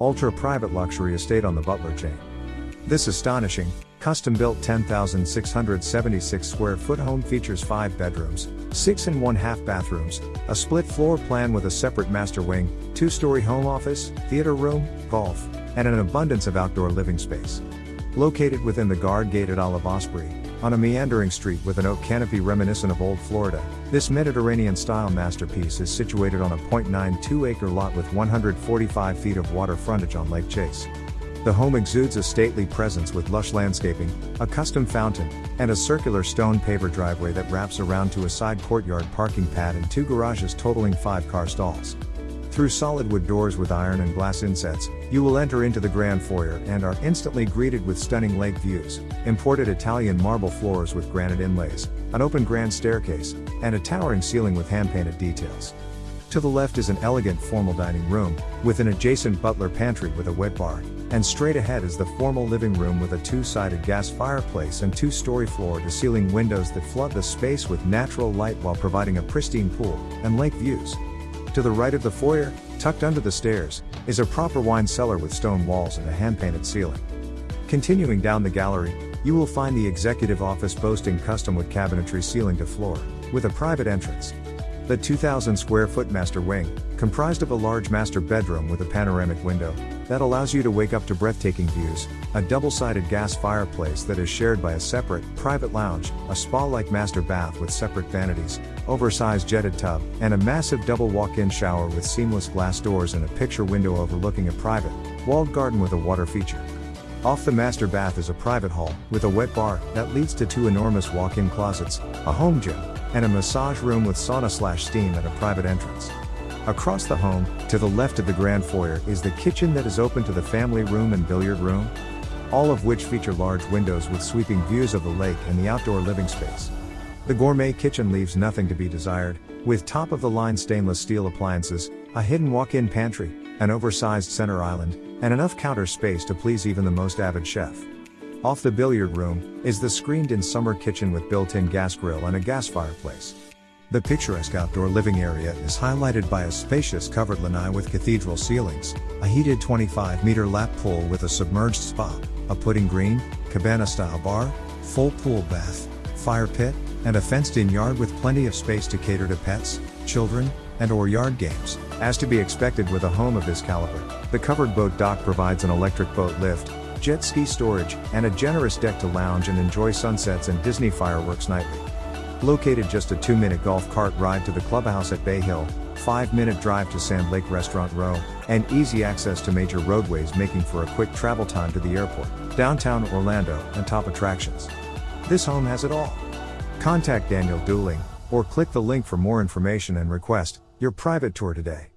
ultra private luxury estate on the Butler chain. This astonishing, custom built 10,676 square foot home features 5 bedrooms, 6 and 1 half bathrooms, a split floor plan with a separate master wing, 2 story home office, theater room, golf, and an abundance of outdoor living space. Located within the guard gate at Olive Osprey, on a meandering street with an oak canopy reminiscent of old Florida, this Mediterranean style masterpiece is situated on a 0.92 acre lot with 145 feet of water frontage on Lake Chase. The home exudes a stately presence with lush landscaping, a custom fountain, and a circular stone paver driveway that wraps around to a side courtyard parking pad and two garages totaling five car stalls. Through solid wood doors with iron and glass insets, you will enter into the grand foyer and are instantly greeted with stunning lake views, imported Italian marble floors with granite inlays, an open grand staircase, and a towering ceiling with hand-painted details. To the left is an elegant formal dining room, with an adjacent butler pantry with a wet bar, and straight ahead is the formal living room with a two-sided gas fireplace and two-story floor-to-ceiling windows that flood the space with natural light while providing a pristine pool and lake views. To the right of the foyer, tucked under the stairs, is a proper wine cellar with stone walls and a hand-painted ceiling. Continuing down the gallery, you will find the executive office boasting custom wood cabinetry ceiling to floor, with a private entrance. The 2,000 square foot master wing, comprised of a large master bedroom with a panoramic window, that allows you to wake up to breathtaking views, a double-sided gas fireplace that is shared by a separate, private lounge, a spa-like master bath with separate vanities, oversized jetted tub, and a massive double walk-in shower with seamless glass doors and a picture window overlooking a private, walled garden with a water feature. Off the master bath is a private hall, with a wet bar, that leads to two enormous walk-in closets, a home gym, and a massage room with sauna slash steam and a private entrance. Across the home, to the left of the grand foyer, is the kitchen that is open to the family room and billiard room, all of which feature large windows with sweeping views of the lake and the outdoor living space. The gourmet kitchen leaves nothing to be desired, with top of the line stainless steel appliances, a hidden walk in pantry, an oversized center island, and enough counter space to please even the most avid chef. Off the billiard room, is the screened in summer kitchen with built in gas grill and a gas fireplace. The picturesque outdoor living area is highlighted by a spacious covered lanai with cathedral ceilings, a heated 25 meter lap pool with a submerged spa, a putting green, cabana style bar, full pool bath, fire pit, and a fenced in yard with plenty of space to cater to pets, children, and or yard games. As to be expected with a home of this caliber, the covered boat dock provides an electric boat lift, jet ski storage, and a generous deck to lounge and enjoy sunsets and Disney fireworks nightly. Located just a 2 minute golf cart ride to the clubhouse at Bay Hill, 5 minute drive to Sand Lake Restaurant Row, and easy access to major roadways making for a quick travel time to the airport, downtown Orlando, and top attractions. This home has it all. Contact Daniel Dooling, or click the link for more information and request your private tour today.